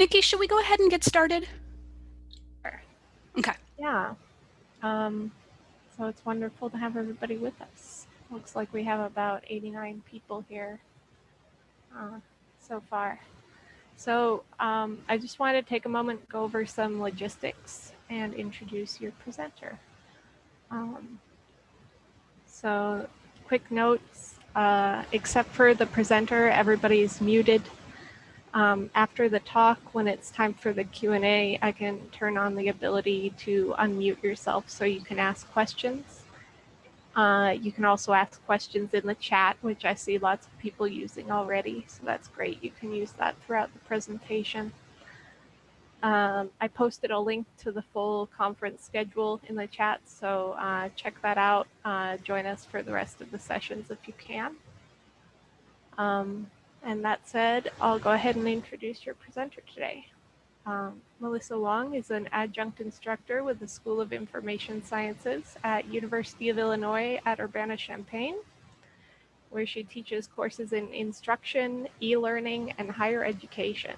Nikki, should we go ahead and get started? Sure. Okay. Yeah. Um, so it's wonderful to have everybody with us. Looks like we have about 89 people here uh, so far. So um, I just wanted to take a moment, go over some logistics and introduce your presenter. Um, so quick notes, uh, except for the presenter, everybody's muted. Um, after the talk, when it's time for the Q&A, I can turn on the ability to unmute yourself so you can ask questions. Uh, you can also ask questions in the chat, which I see lots of people using already, so that's great. You can use that throughout the presentation. Um, I posted a link to the full conference schedule in the chat, so uh, check that out. Uh, join us for the rest of the sessions if you can. Um, and that said, I'll go ahead and introduce your presenter today. Um, Melissa Wong is an adjunct instructor with the School of Information Sciences at University of Illinois at Urbana-Champaign, where she teaches courses in instruction, e-learning, and higher education.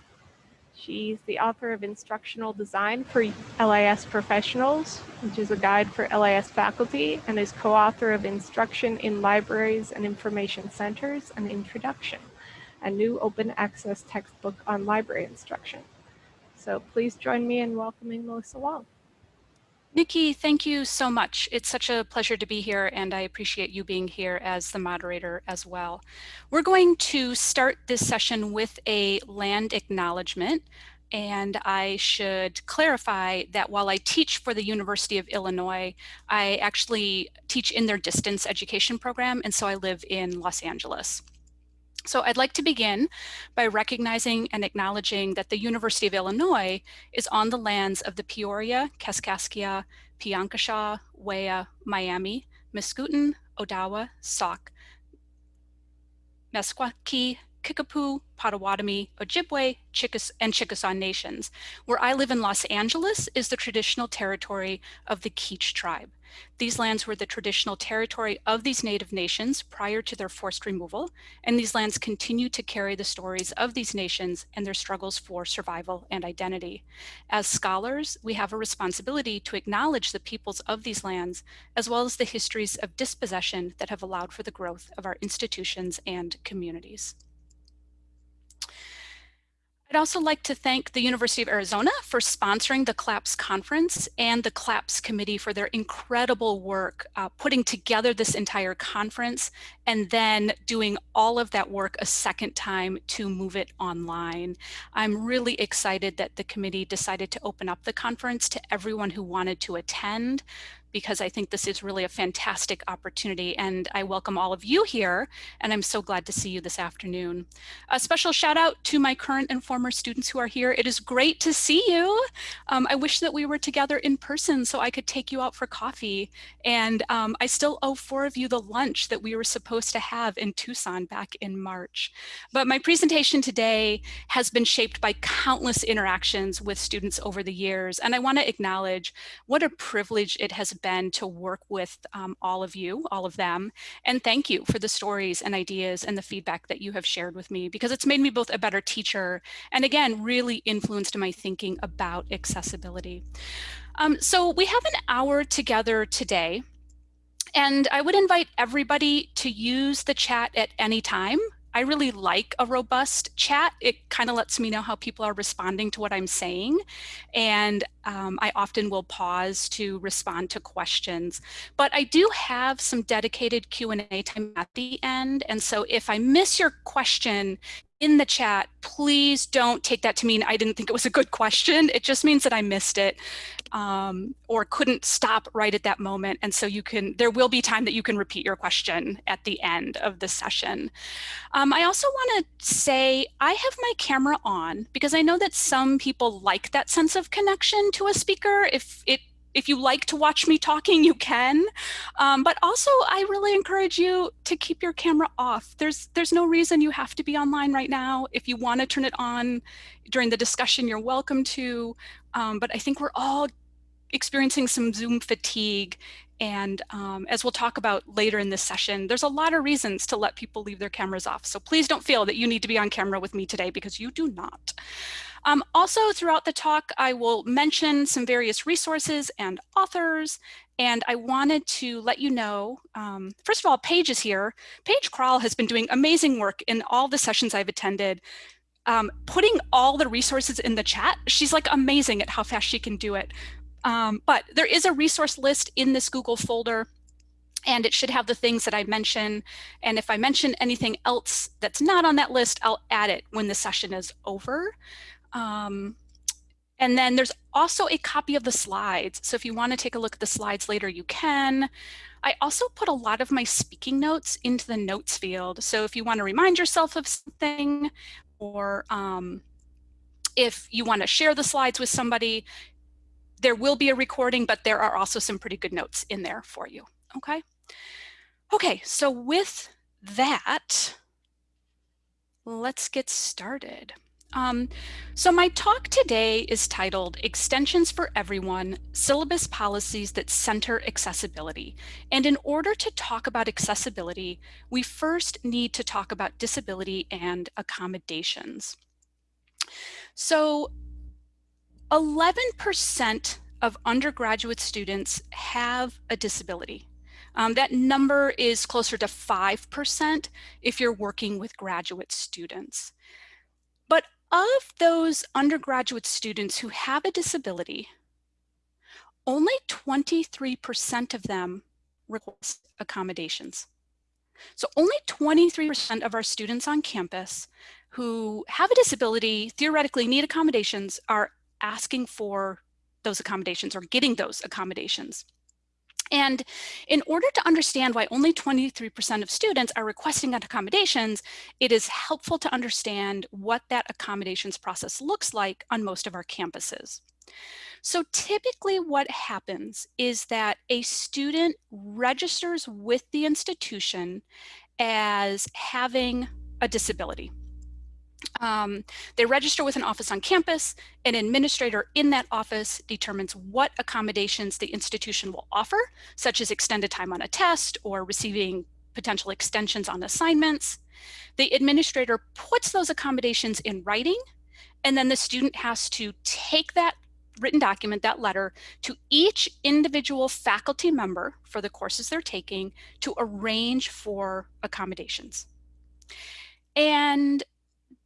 She's the author of Instructional Design for LIS Professionals, which is a guide for LIS faculty, and is co-author of Instruction in Libraries and Information Centers, an Introduction a new open access textbook on library instruction. So please join me in welcoming Melissa Wong. Nikki, thank you so much. It's such a pleasure to be here and I appreciate you being here as the moderator as well. We're going to start this session with a land acknowledgement and I should clarify that while I teach for the University of Illinois, I actually teach in their distance education program and so I live in Los Angeles. So I'd like to begin by recognizing and acknowledging that the University of Illinois is on the lands of the Peoria, Kaskaskia, Piankashaw, Wea, Miami, Mascoutin, Odawa, Sauk, Meskwaki, Kickapoo, Potawatomi, Ojibwe, Chickas and Chickasaw nations. Where I live in Los Angeles is the traditional territory of the Kizh tribe. These lands were the traditional territory of these native nations prior to their forced removal, and these lands continue to carry the stories of these nations and their struggles for survival and identity. As scholars, we have a responsibility to acknowledge the peoples of these lands, as well as the histories of dispossession that have allowed for the growth of our institutions and communities. I'd also like to thank the University of Arizona for sponsoring the CLAPS conference and the CLAPS committee for their incredible work uh, putting together this entire conference and then doing all of that work a second time to move it online. I'm really excited that the committee decided to open up the conference to everyone who wanted to attend because I think this is really a fantastic opportunity and I welcome all of you here and I'm so glad to see you this afternoon. A special shout out to my current and former students who are here. It is great to see you. Um, I wish that we were together in person so I could take you out for coffee and um, I still owe four of you the lunch that we were supposed to have in Tucson back in March. But my presentation today has been shaped by countless interactions with students over the years and I want to acknowledge what a privilege it has been to work with um, all of you, all of them. And thank you for the stories and ideas and the feedback that you have shared with me because it's made me both a better teacher and again, really influenced my thinking about accessibility. Um, so we have an hour together today and I would invite everybody to use the chat at any time. I really like a robust chat. It kind of lets me know how people are responding to what I'm saying. And um, I often will pause to respond to questions. But I do have some dedicated Q&A time at the end. And so if I miss your question, in the chat, please don't take that to mean I didn't think it was a good question. It just means that I missed it um, or couldn't stop right at that moment. And so you can, there will be time that you can repeat your question at the end of the session. Um, I also want to say I have my camera on because I know that some people like that sense of connection to a speaker if it if you like to watch me talking, you can. Um, but also, I really encourage you to keep your camera off. There's, there's no reason you have to be online right now. If you want to turn it on during the discussion, you're welcome to. Um, but I think we're all experiencing some Zoom fatigue And um, as we'll talk about later in this session, there's a lot of reasons to let people leave their cameras off. So please don't feel that you need to be on camera with me today because you do not. Um, also throughout the talk, I will mention some various resources and authors, and I wanted to let you know, um, first of all, Paige is here. Paige Kral has been doing amazing work in all the sessions I've attended, um, putting all the resources in the chat. She's like amazing at how fast she can do it. Um, but there is a resource list in this Google folder and it should have the things that I mention. And if I mention anything else that's not on that list, I'll add it when the session is over. Um, and then there's also a copy of the slides. So if you want to take a look at the slides later, you can. I also put a lot of my speaking notes into the notes field. So if you want to remind yourself of something or um, if you want to share the slides with somebody, there will be a recording, but there are also some pretty good notes in there for you. Okay. Okay, so with that, let's get started. Um, so my talk today is titled Extensions for Everyone, Syllabus Policies that Center Accessibility. And in order to talk about accessibility, we first need to talk about disability and accommodations. So 11% of undergraduate students have a disability. Um, that number is closer to 5% if you're working with graduate students. But of those undergraduate students who have a disability, only 23% of them request accommodations. So only 23% of our students on campus who have a disability, theoretically need accommodations, are asking for those accommodations or getting those accommodations. And in order to understand why only 23% of students are requesting accommodations, it is helpful to understand what that accommodations process looks like on most of our campuses. So typically what happens is that a student registers with the institution as having a disability. Um, they register with an office on campus. An administrator in that office determines what accommodations the institution will offer, such as extended time on a test or receiving potential extensions on assignments. The administrator puts those accommodations in writing, and then the student has to take that written document, that letter, to each individual faculty member for the courses they're taking to arrange for accommodations. And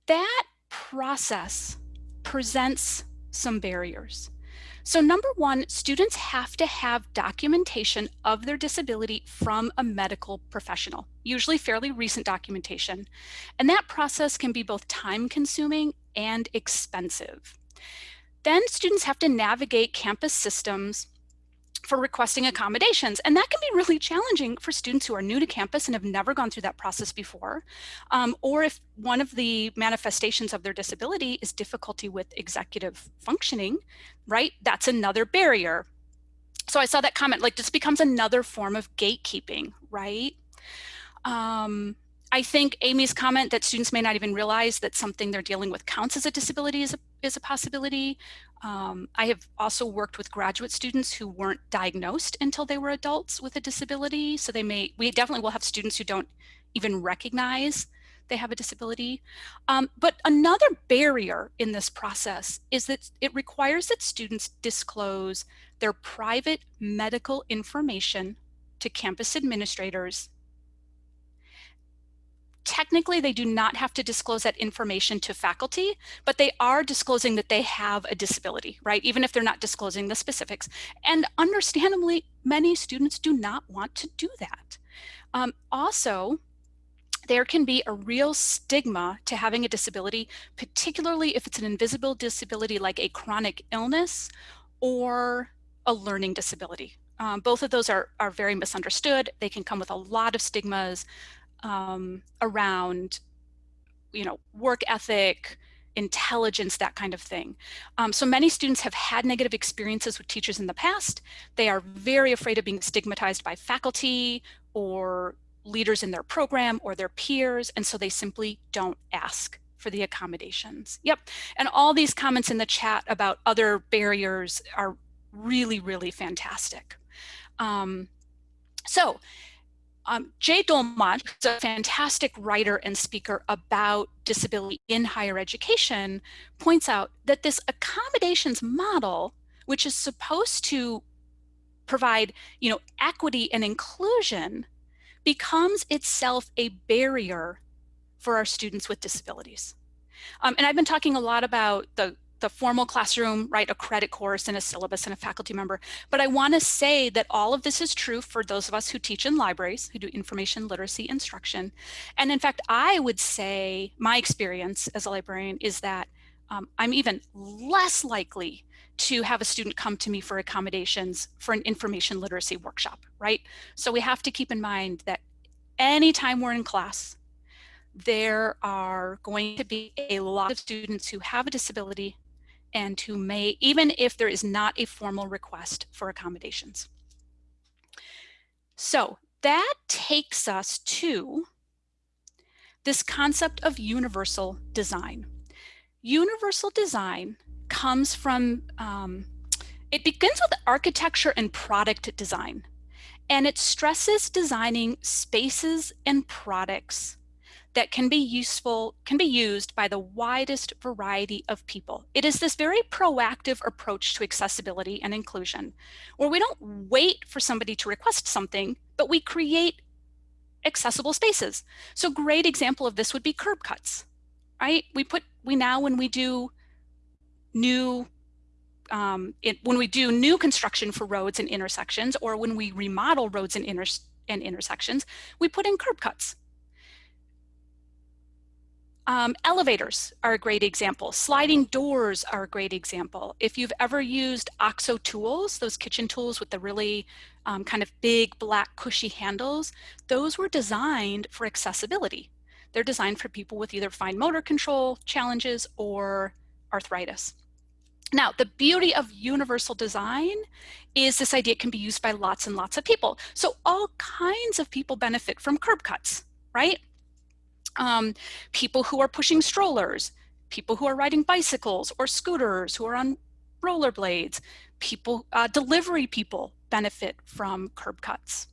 that process presents some barriers. So number one, students have to have documentation of their disability from a medical professional, usually fairly recent documentation. And that process can be both time consuming and expensive. Then students have to navigate campus systems for requesting accommodations. And that can be really challenging for students who are new to campus and have never gone through that process before. Um, or if one of the manifestations of their disability is difficulty with executive functioning, right? That's another barrier. So I saw that comment, like this becomes another form of gatekeeping, right? Um, I think Amy's comment that students may not even realize that something they're dealing with counts as a disability is a, is a possibility. Um, I have also worked with graduate students who weren't diagnosed until they were adults with a disability. So they may, we definitely will have students who don't even recognize they have a disability. Um, but another barrier in this process is that it requires that students disclose their private medical information to campus administrators technically they do not have to disclose that information to faculty, but they are disclosing that they have a disability, right? Even if they're not disclosing the specifics. And understandably, many students do not want to do that. Um, also, there can be a real stigma to having a disability, particularly if it's an invisible disability like a chronic illness or a learning disability. Um, both of those are, are very misunderstood. They can come with a lot of stigmas um, around, you know, work ethic, intelligence, that kind of thing. Um, so many students have had negative experiences with teachers in the past. They are very afraid of being stigmatized by faculty or leaders in their program or their peers, and so they simply don't ask for the accommodations. Yep, and all these comments in the chat about other barriers are really, really fantastic. Um, So um, Jay Dolmage, who's a fantastic writer and speaker about disability in higher education, points out that this accommodations model, which is supposed to provide you know, equity and inclusion, becomes itself a barrier for our students with disabilities. Um, and I've been talking a lot about the the formal classroom, right, a credit course and a syllabus and a faculty member. But I want to say that all of this is true for those of us who teach in libraries, who do information literacy instruction. And in fact, I would say my experience as a librarian is that um, I'm even less likely to have a student come to me for accommodations for an information literacy workshop, right? So we have to keep in mind that anytime we're in class, there are going to be a lot of students who have a disability and who may, even if there is not a formal request for accommodations. So that takes us to this concept of universal design. Universal design comes from, um, it begins with architecture and product design, and it stresses designing spaces and products that can be useful, can be used by the widest variety of people. It is this very proactive approach to accessibility and inclusion, where we don't wait for somebody to request something, but we create accessible spaces. So great example of this would be curb cuts, right? We put, we now when we do new um, it, when we do new construction for roads and intersections, or when we remodel roads and, inter and intersections, we put in curb cuts. Um, elevators are a great example. Sliding doors are a great example. If you've ever used OXO tools, those kitchen tools with the really um, kind of big black cushy handles, those were designed for accessibility. They're designed for people with either fine motor control challenges or arthritis. Now, the beauty of universal design is this idea can be used by lots and lots of people. So all kinds of people benefit from curb cuts, right? Um, people who are pushing strollers, people who are riding bicycles or scooters, who are on rollerblades, people, uh, delivery people benefit from curb cuts.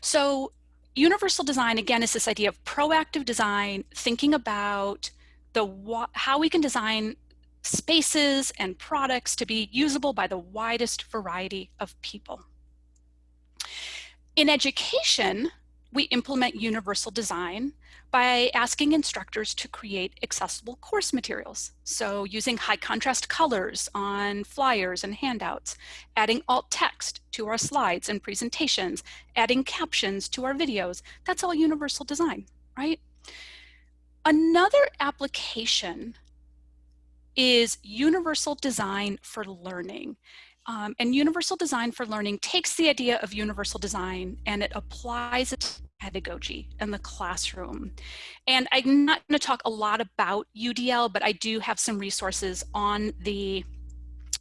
So universal design, again, is this idea of proactive design, thinking about the how we can design spaces and products to be usable by the widest variety of people. In education, we implement universal design by asking instructors to create accessible course materials. So using high contrast colors on flyers and handouts, adding alt text to our slides and presentations, adding captions to our videos, that's all universal design, right? Another application is universal design for learning. Um, and universal design for learning takes the idea of universal design and it applies it to pedagogy in the classroom. And I'm not going to talk a lot about UDL, but I do have some resources on the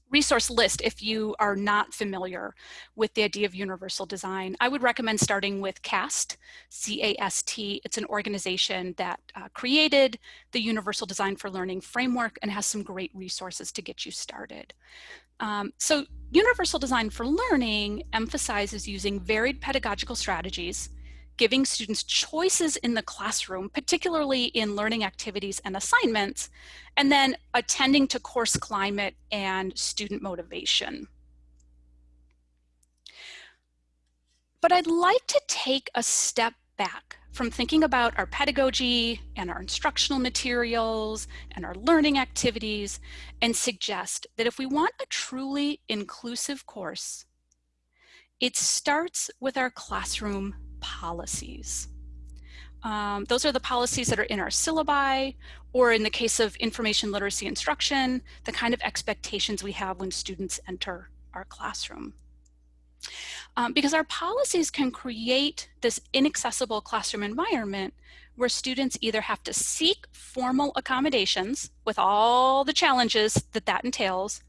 resource list if you are not familiar with the idea of universal design. I would recommend starting with CAST, C-A-S-T. It's an organization that uh, created the Universal Design for Learning framework and has some great resources to get you started. Um, so universal design for learning emphasizes using varied pedagogical strategies, giving students choices in the classroom, particularly in learning activities and assignments, and then attending to course climate and student motivation. But I'd like to take a step back from thinking about our pedagogy and our instructional materials and our learning activities and suggest that if we want a truly inclusive course, it starts with our classroom policies. Um, those are the policies that are in our syllabi, or in the case of information literacy instruction, the kind of expectations we have when students enter our classroom um, because our policies can create this inaccessible classroom environment where students either have to seek formal accommodations with all the challenges that that entails,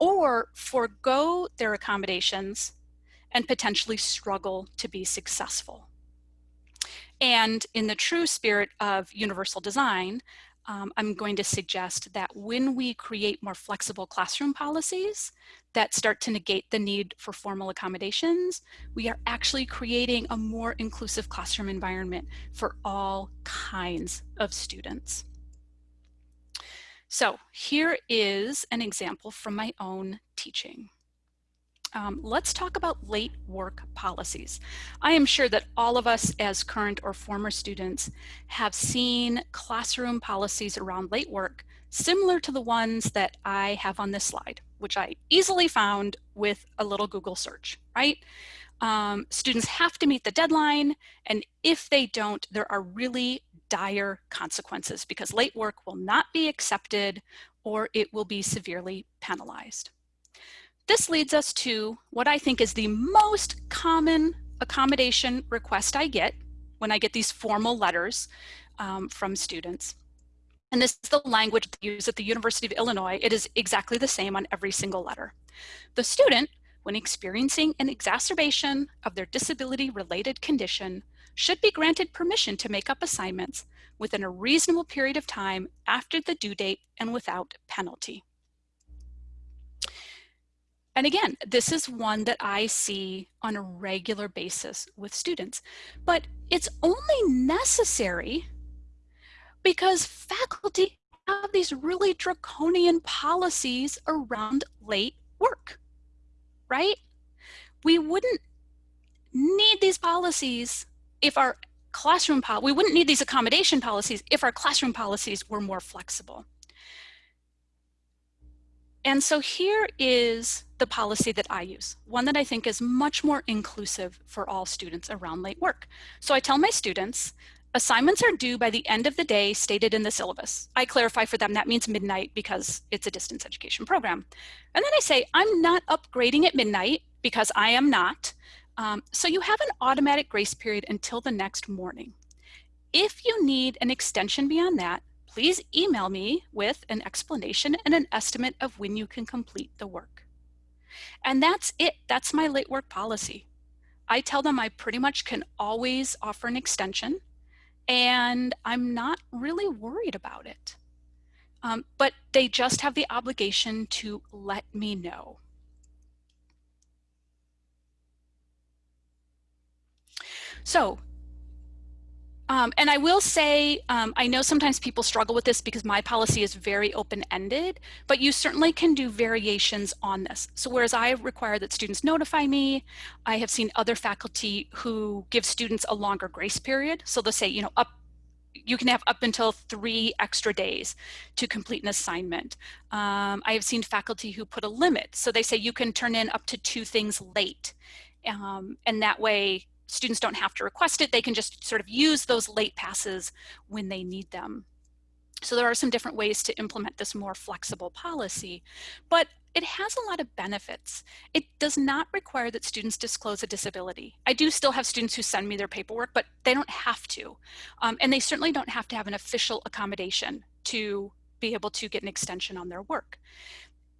or forego their accommodations and potentially struggle to be successful. And in the true spirit of universal design, um, I'm going to suggest that when we create more flexible classroom policies that start to negate the need for formal accommodations, we are actually creating a more inclusive classroom environment for all kinds of students. So here is an example from my own teaching. Um, let's talk about late work policies. I am sure that all of us as current or former students have seen classroom policies around late work similar to the ones that I have on this slide, which I easily found with a little Google search, right? Um, students have to meet the deadline, and if they don't, there are really dire consequences because late work will not be accepted or it will be severely penalized. This leads us to what I think is the most common accommodation request I get when I get these formal letters um, from students. And this is the language used at the University of Illinois. It is exactly the same on every single letter. The student, when experiencing an exacerbation of their disability-related condition, should be granted permission to make up assignments within a reasonable period of time after the due date and without penalty. And again, this is one that I see on a regular basis with students, but it's only necessary because faculty have these really draconian policies around late work, right? We wouldn't need these policies if our classroom, we wouldn't need these accommodation policies if our classroom policies were more flexible. And so here is the policy that I use, one that I think is much more inclusive for all students around late work. So I tell my students, assignments are due by the end of the day stated in the syllabus. I clarify for them that means midnight because it's a distance education program. And then I say, I'm not upgrading at midnight because I am not. Um, so you have an automatic grace period until the next morning. If you need an extension beyond that, please email me with an explanation and an estimate of when you can complete the work. And that's it. That's my late work policy. I tell them I pretty much can always offer an extension and I'm not really worried about it. Um, but they just have the obligation to let me know. So, um, and I will say, um, I know sometimes people struggle with this because my policy is very open-ended, but you certainly can do variations on this. So whereas I require that students notify me, I have seen other faculty who give students a longer grace period. So they'll say, you know, up you can have up until three extra days to complete an assignment. Um, I have seen faculty who put a limit. So they say you can turn in up to two things late. Um, and that way students don't have to request it. They can just sort of use those late passes when they need them. So there are some different ways to implement this more flexible policy, but it has a lot of benefits. It does not require that students disclose a disability. I do still have students who send me their paperwork, but they don't have to. Um, and they certainly don't have to have an official accommodation to be able to get an extension on their work.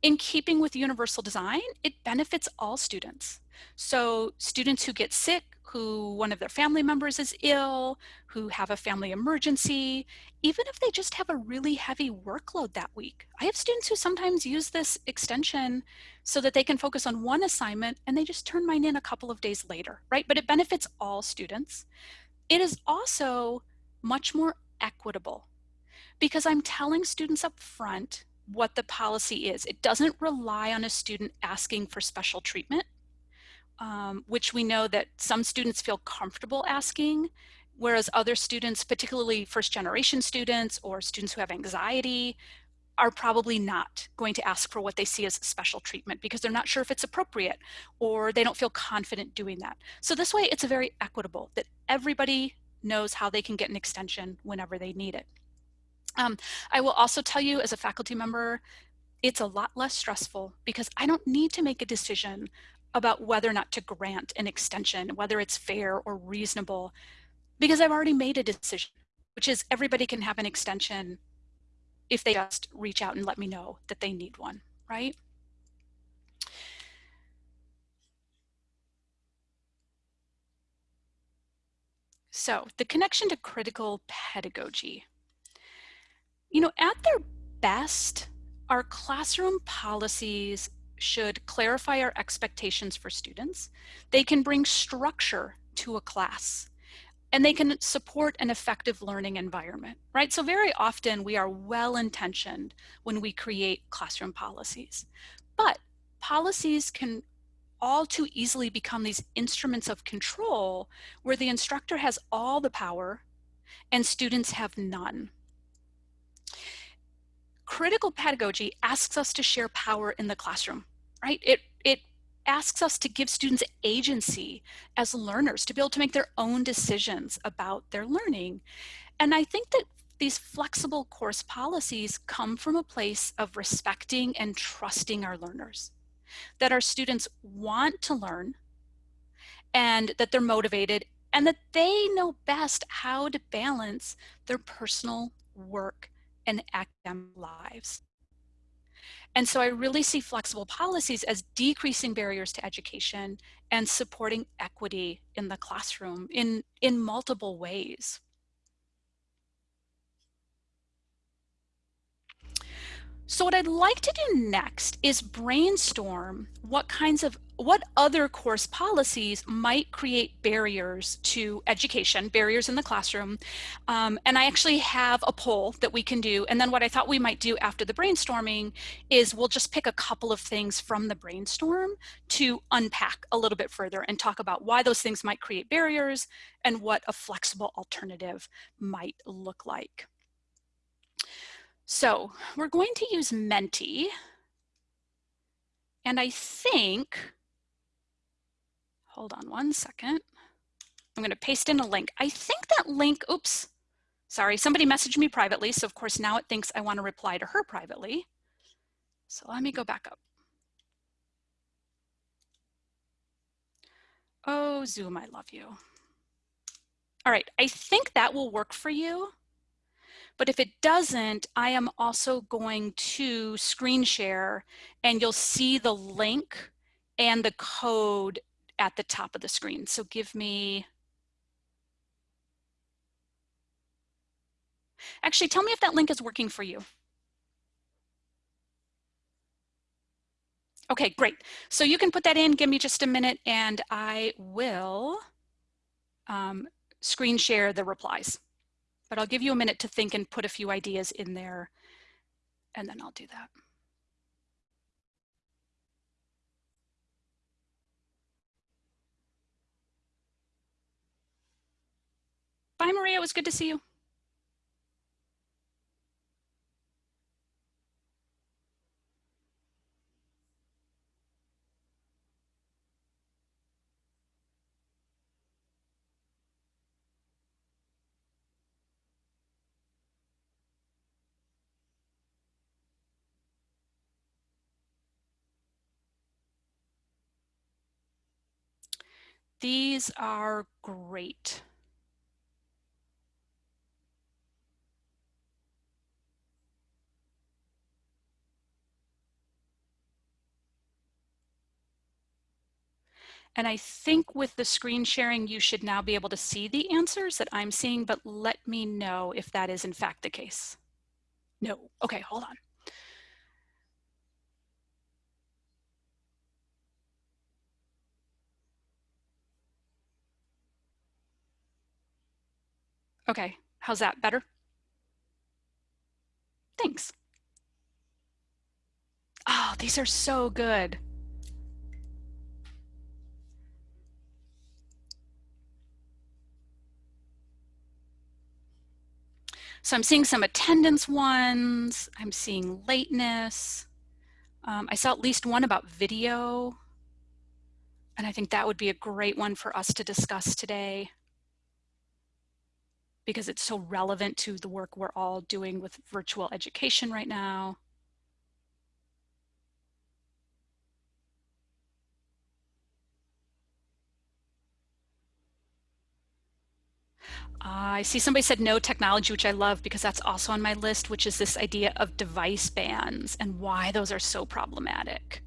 In keeping with universal design, it benefits all students. So students who get sick, who one of their family members is ill, who have a family emergency, even if they just have a really heavy workload that week. I have students who sometimes use this extension so that they can focus on one assignment and they just turn mine in a couple of days later, right? But it benefits all students. It is also much more equitable because I'm telling students up front what the policy is. It doesn't rely on a student asking for special treatment um, which we know that some students feel comfortable asking, whereas other students, particularly first generation students or students who have anxiety, are probably not going to ask for what they see as special treatment because they're not sure if it's appropriate or they don't feel confident doing that. So this way it's a very equitable that everybody knows how they can get an extension whenever they need it. Um, I will also tell you as a faculty member, it's a lot less stressful because I don't need to make a decision about whether or not to grant an extension, whether it's fair or reasonable, because I've already made a decision, which is everybody can have an extension if they just reach out and let me know that they need one, right? So the connection to critical pedagogy. You know, at their best, our classroom policies should clarify our expectations for students. They can bring structure to a class and they can support an effective learning environment, right? So very often we are well-intentioned when we create classroom policies, but policies can all too easily become these instruments of control where the instructor has all the power and students have none. Critical pedagogy asks us to share power in the classroom, right? It, it asks us to give students agency as learners to be able to make their own decisions about their learning. And I think that these flexible course policies come from a place of respecting and trusting our learners, that our students want to learn and that they're motivated and that they know best how to balance their personal work and academic lives. And so I really see flexible policies as decreasing barriers to education and supporting equity in the classroom in, in multiple ways. So what I'd like to do next is brainstorm what kinds of, what other course policies might create barriers to education, barriers in the classroom. Um, and I actually have a poll that we can do. And then what I thought we might do after the brainstorming is we'll just pick a couple of things from the brainstorm to unpack a little bit further and talk about why those things might create barriers and what a flexible alternative might look like. So we're going to use Menti. And I think, hold on one second. I'm going to paste in a link. I think that link, oops, sorry, somebody messaged me privately. So of course now it thinks I want to reply to her privately. So let me go back up. Oh, Zoom, I love you. All right, I think that will work for you. But if it doesn't, I am also going to screen share and you'll see the link and the code at the top of the screen. So give me, actually tell me if that link is working for you. Okay, great. So you can put that in, give me just a minute and I will um, screen share the replies. But I'll give you a minute to think and put a few ideas in there, and then I'll do that. Bye, Maria. It was good to see you. These are great. And I think with the screen sharing, you should now be able to see the answers that I'm seeing, but let me know if that is in fact the case. No, okay, hold on. Okay, how's that better? Thanks. Oh, these are so good. So I'm seeing some attendance ones. I'm seeing lateness. Um, I saw at least one about video. And I think that would be a great one for us to discuss today because it's so relevant to the work we're all doing with virtual education right now. Uh, I see somebody said no technology, which I love because that's also on my list, which is this idea of device bans and why those are so problematic.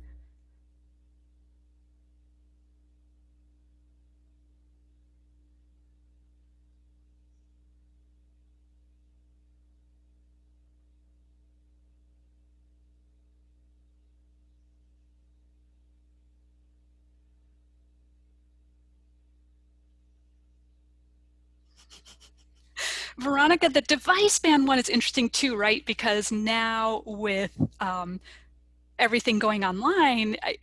Veronica, the device ban one is interesting too, right? Because now with um, everything going online, I,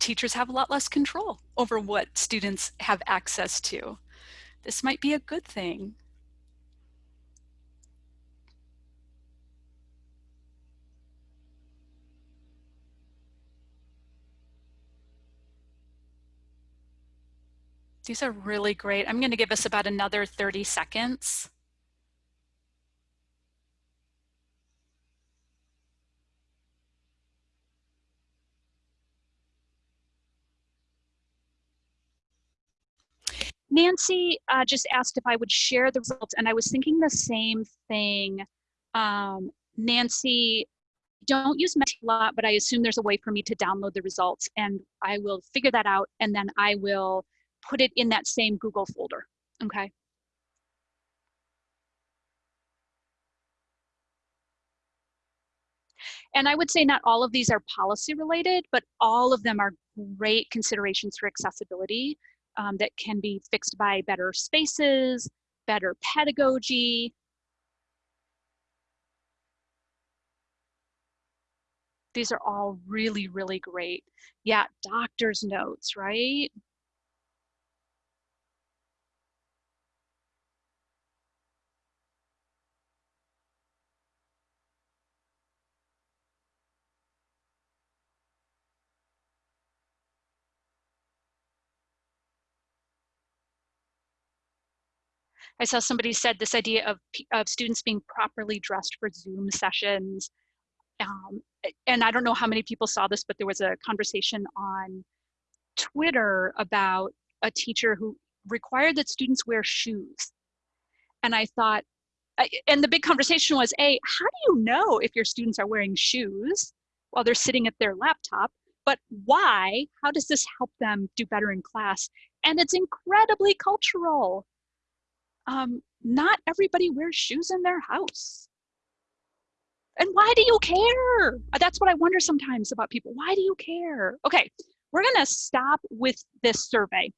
teachers have a lot less control over what students have access to. This might be a good thing. These are really great. I'm going to give us about another 30 seconds. Nancy uh, just asked if I would share the results, and I was thinking the same thing. Um, Nancy, don't use Menti a lot, but I assume there's a way for me to download the results, and I will figure that out, and then I will put it in that same Google folder, okay? And I would say not all of these are policy related, but all of them are great considerations for accessibility um, that can be fixed by better spaces, better pedagogy. These are all really, really great. Yeah, doctor's notes, right? I saw somebody said this idea of, of students being properly dressed for Zoom sessions. Um, and I don't know how many people saw this, but there was a conversation on Twitter about a teacher who required that students wear shoes. And I thought, and the big conversation was, A, how do you know if your students are wearing shoes while they're sitting at their laptop? But why? How does this help them do better in class? And it's incredibly cultural um, not everybody wears shoes in their house. And why do you care? Uh, that's what I wonder sometimes about people. Why do you care? Okay, we're gonna stop with this survey.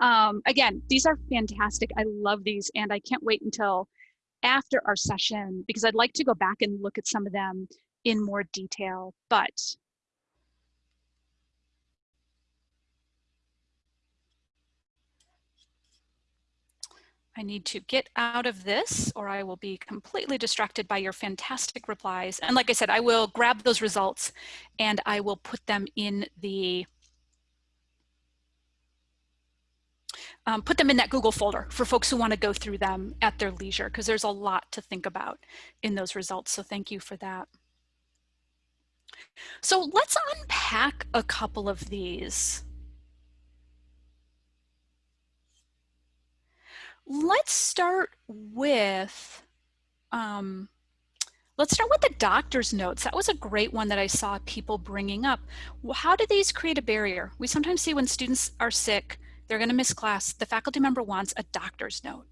Um, again, these are fantastic. I love these and I can't wait until after our session because I'd like to go back and look at some of them in more detail. But I need to get out of this or I will be completely distracted by your fantastic replies. And like I said, I will grab those results and I will put them in the um, put them in that Google folder for folks who want to go through them at their leisure because there's a lot to think about in those results. So thank you for that. So let's unpack a couple of these. Let's start with, um, let's start with the doctor's notes. That was a great one that I saw people bringing up. How do these create a barrier? We sometimes see when students are sick, they're gonna miss class, the faculty member wants a doctor's note.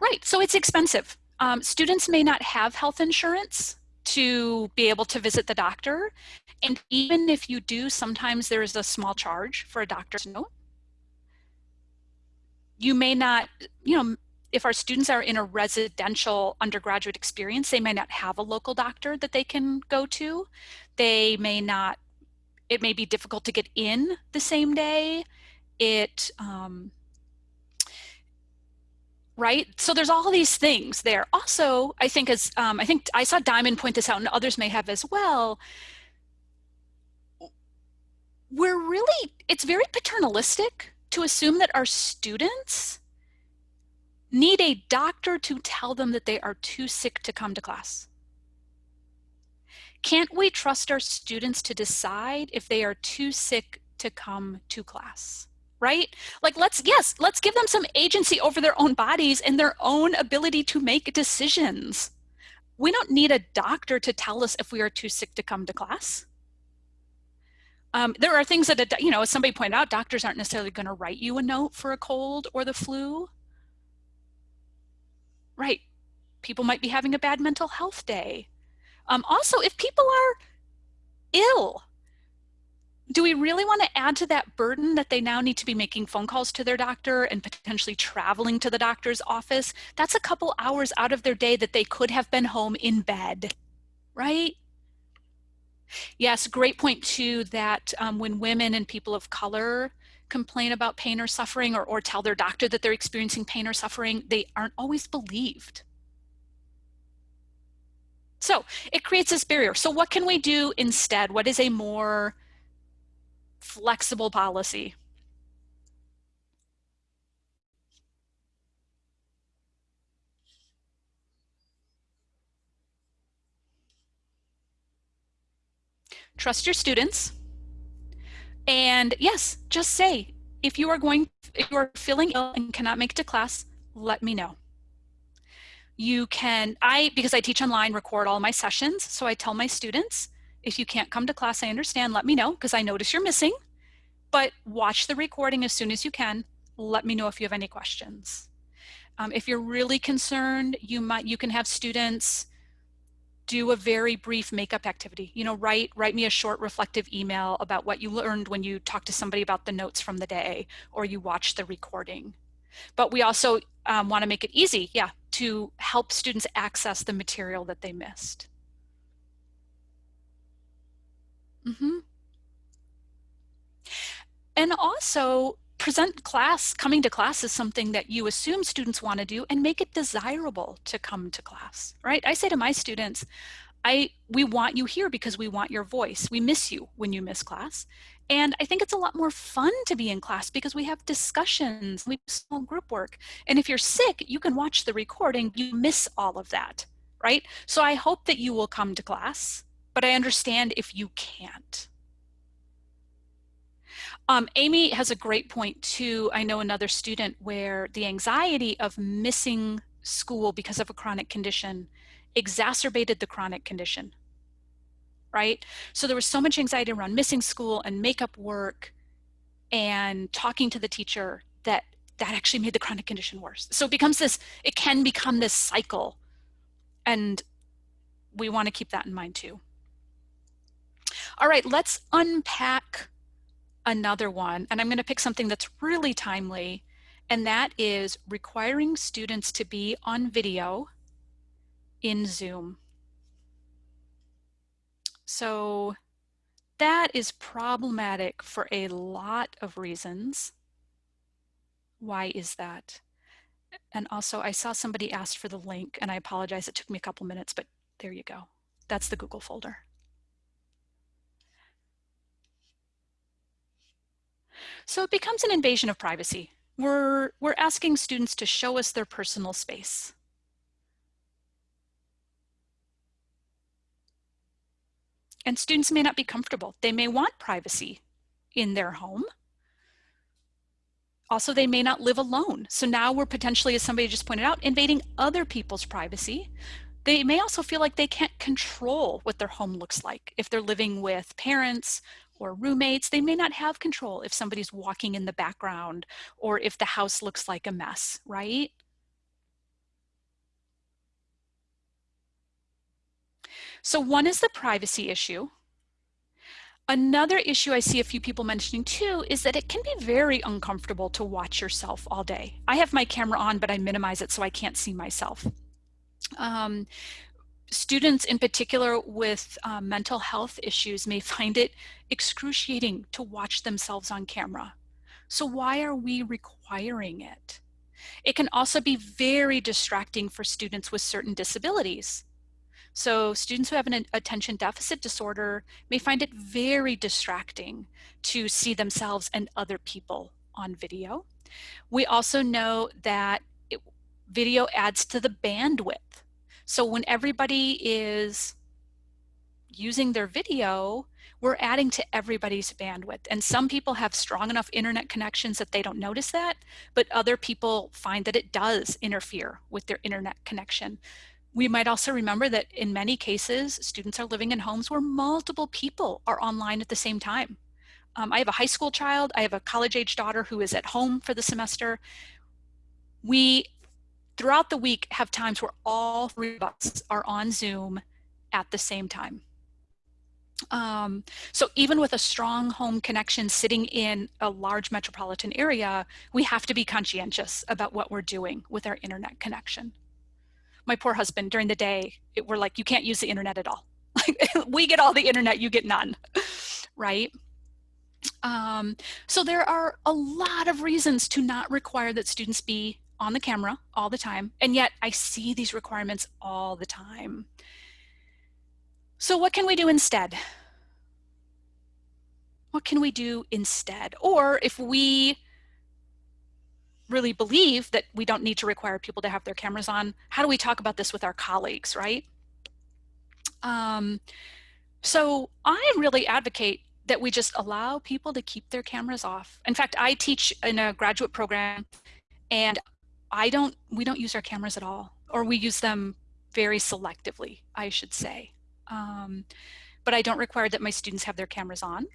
Right, so it's expensive. Um, students may not have health insurance, to be able to visit the doctor. And even if you do, sometimes there is a small charge for a doctor's note. You may not, you know, if our students are in a residential undergraduate experience, they may not have a local doctor that they can go to. They may not, it may be difficult to get in the same day. It, um, right? So there's all these things there. Also, I think as um, I think I saw Diamond point this out, and others may have as well. We're really it's very paternalistic to assume that our students need a doctor to tell them that they are too sick to come to class. Can't we trust our students to decide if they are too sick to come to class? Right? Like let's, yes, let's give them some agency over their own bodies and their own ability to make decisions. We don't need a doctor to tell us if we are too sick to come to class. Um, there are things that, a you know, as somebody pointed out, doctors aren't necessarily going to write you a note for a cold or the flu. Right. People might be having a bad mental health day. Um, also, if people are ill. Do we really want to add to that burden that they now need to be making phone calls to their doctor and potentially traveling to the doctor's office? That's a couple hours out of their day that they could have been home in bed, right? Yes, great point too that um, when women and people of color complain about pain or suffering or, or tell their doctor that they're experiencing pain or suffering, they aren't always believed. So it creates this barrier. So what can we do instead? What is a more flexible policy. Trust your students. And yes, just say, if you are going, if you are feeling ill and cannot make it to class, let me know. You can, I, because I teach online, record all my sessions. So I tell my students, if you can't come to class, I understand, let me know because I notice you're missing. But watch the recording as soon as you can. Let me know if you have any questions. Um, if you're really concerned, you might you can have students do a very brief makeup activity. You know, write write me a short reflective email about what you learned when you talked to somebody about the notes from the day or you watch the recording. But we also um, want to make it easy, yeah, to help students access the material that they missed. Mm -hmm. And also present class, coming to class is something that you assume students want to do and make it desirable to come to class, right? I say to my students, I we want you here because we want your voice. We miss you when you miss class. And I think it's a lot more fun to be in class because we have discussions, we have small group work. And if you're sick, you can watch the recording, you miss all of that, right? So I hope that you will come to class, but I understand if you can't. Um, Amy has a great point too. I know another student where the anxiety of missing school because of a chronic condition exacerbated the chronic condition, right? So there was so much anxiety around missing school and makeup work and talking to the teacher that that actually made the chronic condition worse. So it becomes this, it can become this cycle and we want to keep that in mind too. All right, let's unpack another one, and I'm going to pick something that's really timely, and that is requiring students to be on video in Zoom. So that is problematic for a lot of reasons. Why is that? And also I saw somebody asked for the link and I apologize, it took me a couple minutes, but there you go. That's the Google folder. So it becomes an invasion of privacy. We're, we're asking students to show us their personal space. And students may not be comfortable. They may want privacy in their home. Also, they may not live alone. So now we're potentially, as somebody just pointed out, invading other people's privacy. They may also feel like they can't control what their home looks like if they're living with parents or roommates, they may not have control if somebody's walking in the background or if the house looks like a mess, right? So one is the privacy issue. Another issue I see a few people mentioning too is that it can be very uncomfortable to watch yourself all day. I have my camera on, but I minimize it so I can't see myself. Um, students in particular with uh, mental health issues may find it excruciating to watch themselves on camera. So why are we requiring it? It can also be very distracting for students with certain disabilities. So students who have an attention deficit disorder may find it very distracting to see themselves and other people on video. We also know that it, video adds to the bandwidth so when everybody is using their video, we're adding to everybody's bandwidth. And some people have strong enough internet connections that they don't notice that, but other people find that it does interfere with their internet connection. We might also remember that in many cases, students are living in homes where multiple people are online at the same time. Um, I have a high school child, I have a college age daughter who is at home for the semester. We throughout the week have times where all three of us are on Zoom at the same time. Um, so even with a strong home connection sitting in a large metropolitan area, we have to be conscientious about what we're doing with our internet connection. My poor husband during the day, it, we're like, you can't use the internet at all. we get all the internet, you get none, right? Um, so there are a lot of reasons to not require that students be on the camera all the time. And yet I see these requirements all the time. So what can we do instead? What can we do instead? Or if we really believe that we don't need to require people to have their cameras on, how do we talk about this with our colleagues, right? Um, so I really advocate that we just allow people to keep their cameras off. In fact, I teach in a graduate program and I don't, we don't use our cameras at all, or we use them very selectively, I should say. Um, but I don't require that my students have their cameras on.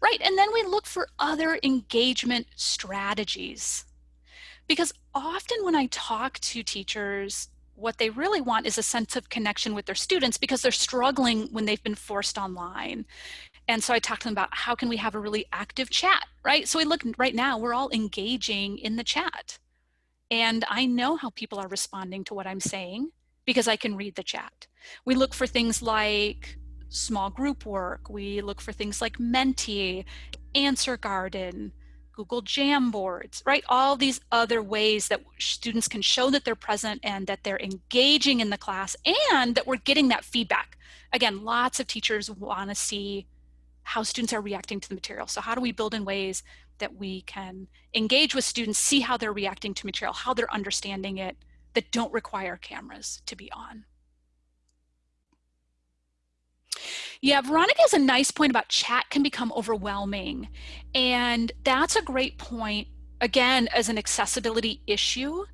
Right, and then we look for other engagement strategies. Because often when I talk to teachers, what they really want is a sense of connection with their students because they're struggling when they've been forced online. And so I talk to them about how can we have a really active chat, right? So we look right now, we're all engaging in the chat. And I know how people are responding to what I'm saying because I can read the chat. We look for things like small group work. We look for things like Menti, Answer Garden, Google Jamboards, right? All these other ways that students can show that they're present and that they're engaging in the class and that we're getting that feedback. Again, lots of teachers want to see how students are reacting to the material. So how do we build in ways that we can engage with students, see how they're reacting to material, how they're understanding it, that don't require cameras to be on. Yeah, Veronica has a nice point about chat can become overwhelming. And that's a great point, again, as an accessibility issue,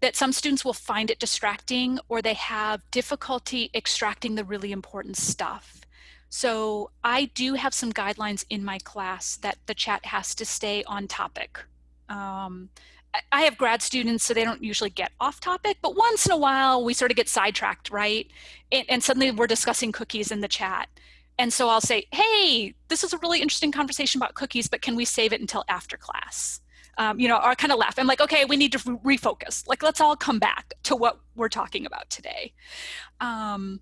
that some students will find it distracting or they have difficulty extracting the really important stuff. So I do have some guidelines in my class that the chat has to stay on topic. Um, I have grad students, so they don't usually get off topic, but once in a while we sort of get sidetracked, right? And, and, suddenly we're discussing cookies in the chat. And so I'll say, hey, this is a really interesting conversation about cookies, but can we save it until after class? Um, you know, I kind of laugh. I'm like, okay, we need to refocus. Like, let's all come back to what we're talking about today. Um,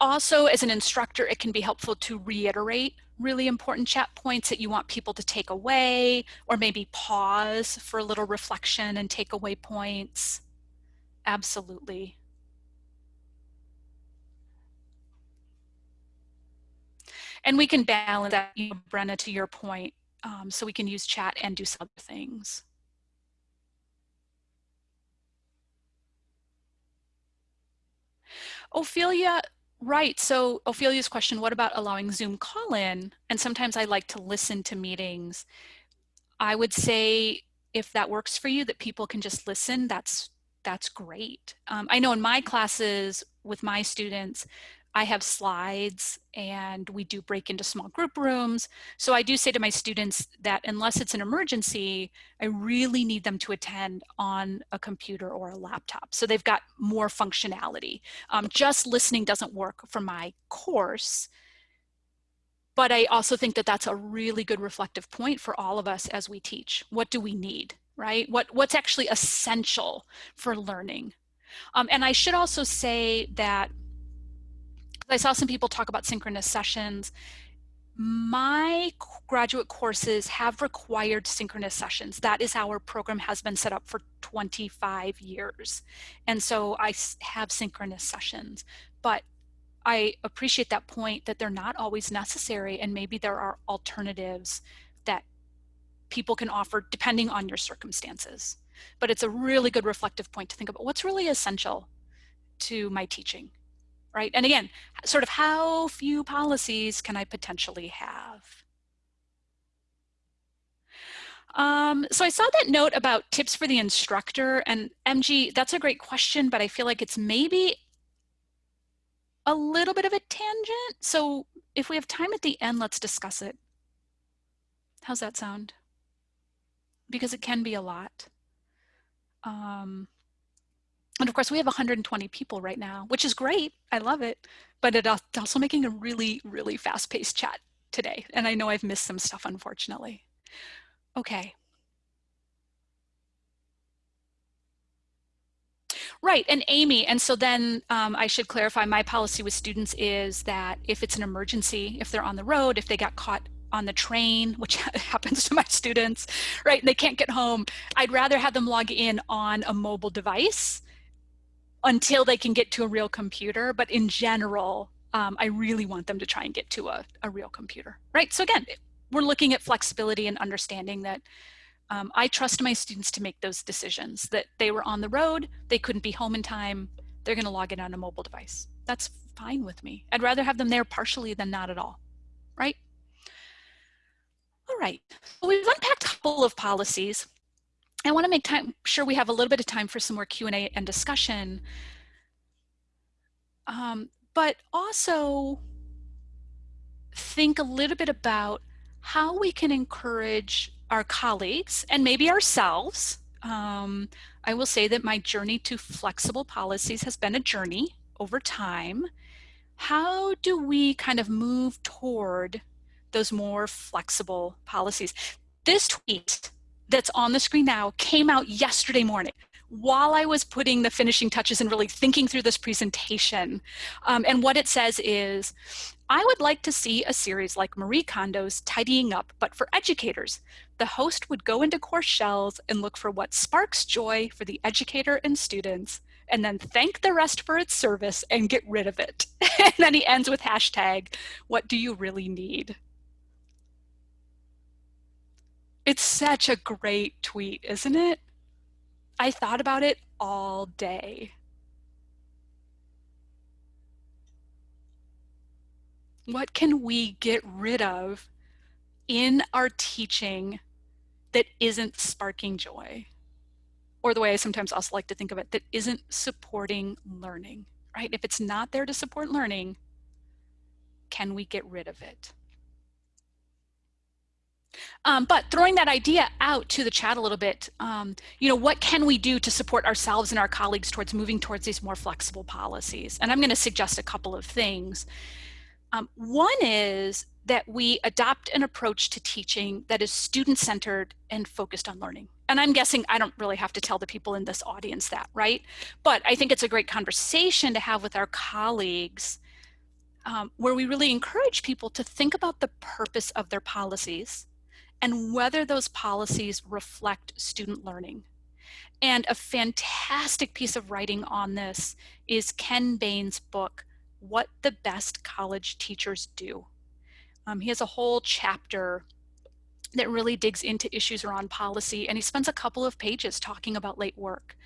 also, as an instructor, it can be helpful to reiterate really important chat points that you want people to take away, or maybe pause for a little reflection and take away points. Absolutely. And we can balance that, you know, Brenna, to your point, um, so we can use chat and do some other things. Ophelia, Right. So Ophelia's question, what about allowing Zoom call in? And sometimes I like to listen to meetings. I would say if that works for you, that people can just listen, that's that's great. Um, I know in my classes with my students, I have slides and we do break into small group rooms. So I do say to my students that unless it's an emergency, I really need them to attend on a computer or a laptop. So they've got more functionality. Um, just listening doesn't work for my course. But I also think that that's a really good reflective point for all of us as we teach. What do we need, right? What, what's actually essential for learning? Um, and I should also say that I saw some people talk about synchronous sessions. My graduate courses have required synchronous sessions. That is how our program has been set up for 25 years. And so I have synchronous sessions, but I appreciate that point that they're not always necessary and maybe there are alternatives that people can offer depending on your circumstances. But it's a really good reflective point to think about what's really essential to my teaching right? And again, sort of how few policies can I potentially have? Um, so I saw that note about tips for the instructor and MG, that's a great question, but I feel like it's maybe a little bit of a tangent. So if we have time at the end, let's discuss it. How's that sound? Because it can be a lot. Um, And of course, we have 120 people right now, which is great. I love it. But it's also making a really, really fast-paced chat today. And I know I've missed some stuff, unfortunately. Okay. Right, and Amy, and so then um, I should clarify my policy with students is that if it's an emergency, if they're on the road, if they got caught on the train, which happens to my students, right, and they can't get home, I'd rather have them log in on a mobile device until they can get to a real computer. But in general, um, I really want them to try and get to a, a real computer, right? So again, we're looking at flexibility and understanding that um, I trust my students to make those decisions that they were on the road, they couldn't be home in time, they're gonna log in on a mobile device. That's fine with me. I'd rather have them there partially than not at all, right? All right, well, we've unpacked a couple of policies. I wanna make time sure we have a little bit of time for some more Q&A and discussion. Um, but also think a little bit about how we can encourage our colleagues and maybe ourselves. Um, I will say that my journey to flexible policies has been a journey over time. How do we kind of move toward those more flexible policies? This tweet that's on the screen now came out yesterday morning while I was putting the finishing touches and really thinking through this presentation. Um, and what it says is, I would like to see a series like Marie Kondo's Tidying Up, but for educators. The host would go into course shells and look for what sparks joy for the educator and students, and then thank the rest for its service and get rid of it. and then he ends with hashtag, what do you really need? It's such a great tweet, isn't it? I thought about it all day. What can we get rid of in our teaching that isn't sparking joy? Or the way I sometimes also like to think of it, that isn't supporting learning, right? If it's not there to support learning, can we get rid of it? Um, but throwing that idea out to the chat a little bit, um, you know, what can we do to support ourselves and our colleagues towards moving towards these more flexible policies? And I'm going to suggest a couple of things. Um, one is that we adopt an approach to teaching that is student-centered and focused on learning. And I'm guessing I don't really have to tell the people in this audience that, right? But I think it's a great conversation to have with our colleagues um, where we really encourage people to think about the purpose of their policies and whether those policies reflect student learning. And a fantastic piece of writing on this is Ken Bain's book, What the Best College Teachers Do. Um, he has a whole chapter that really digs into issues around policy and he spends a couple of pages talking about late work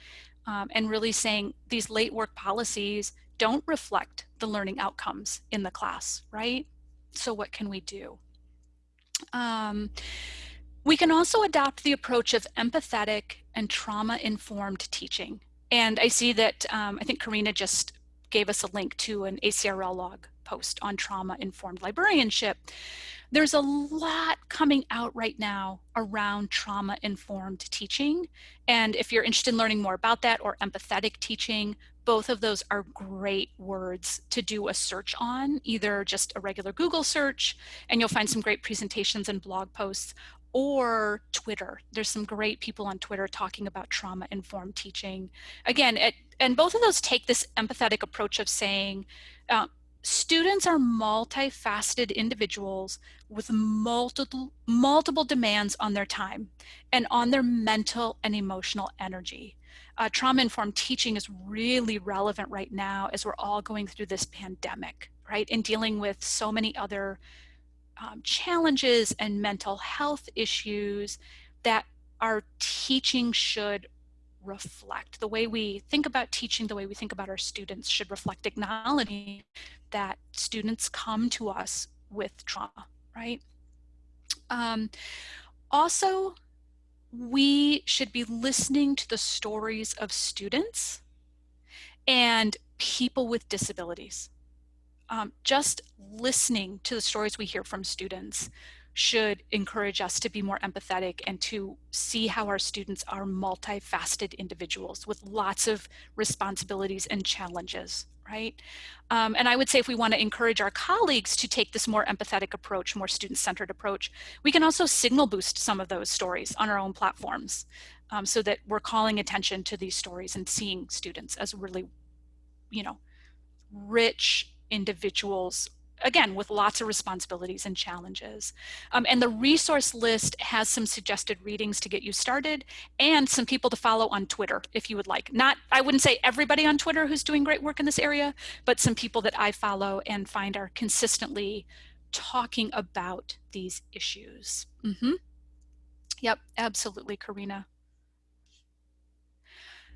um, and really saying these late work policies don't reflect the learning outcomes in the class, right? So what can we do? Um, we can also adopt the approach of empathetic and trauma-informed teaching. And I see that, um, I think Karina just gave us a link to an ACRLog post on trauma-informed librarianship. There's a lot coming out right now around trauma-informed teaching. And if you're interested in learning more about that or empathetic teaching, both of those are great words to do a search on, either just a regular Google search, and you'll find some great presentations and blog posts, or Twitter. There's some great people on Twitter talking about trauma-informed teaching. Again, it, and both of those take this empathetic approach of saying, uh, students are multifaceted individuals with multiple, multiple demands on their time and on their mental and emotional energy uh, trauma-informed teaching is really relevant right now as we're all going through this pandemic, right? And dealing with so many other um, challenges and mental health issues that our teaching should reflect. The way we think about teaching, the way we think about our students should reflect acknowledging that students come to us with trauma, right? Um, also, we should be listening to the stories of students and people with disabilities. Um, just listening to the stories we hear from students should encourage us to be more empathetic and to see how our students are multifaceted individuals with lots of responsibilities and challenges, right? Um, and I would say if we want to encourage our colleagues to take this more empathetic approach, more student-centered approach, we can also signal boost some of those stories on our own platforms um, so that we're calling attention to these stories and seeing students as really, you know, rich individuals again, with lots of responsibilities and challenges. Um, and the resource list has some suggested readings to get you started and some people to follow on Twitter, if you would like. Not, I wouldn't say everybody on Twitter who's doing great work in this area, but some people that I follow and find are consistently talking about these issues. Mm -hmm. Yep, absolutely, Karina.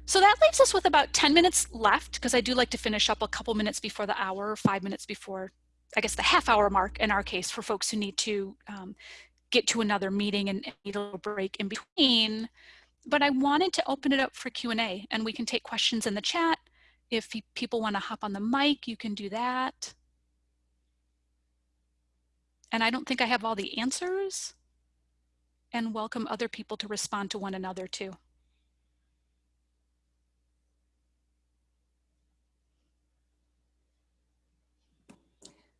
So that leaves us with about 10 minutes left because I do like to finish up a couple minutes before the hour, five minutes before I guess the half hour mark in our case for folks who need to um, get to another meeting and need a little break in between. But I wanted to open it up for Q&A and we can take questions in the chat. If people want to hop on the mic, you can do that. And I don't think I have all the answers and welcome other people to respond to one another too.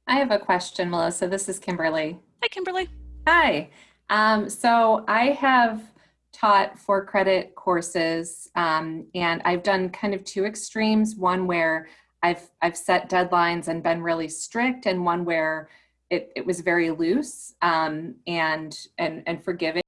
I have a question, Melissa. This is Kimberly. Hi, Kimberly. Hi. Um, so I have taught four credit courses um, and I've done kind of two extremes, one where I've, I've set deadlines and been really strict and one where it, it was very loose um, and, and, and forgiving.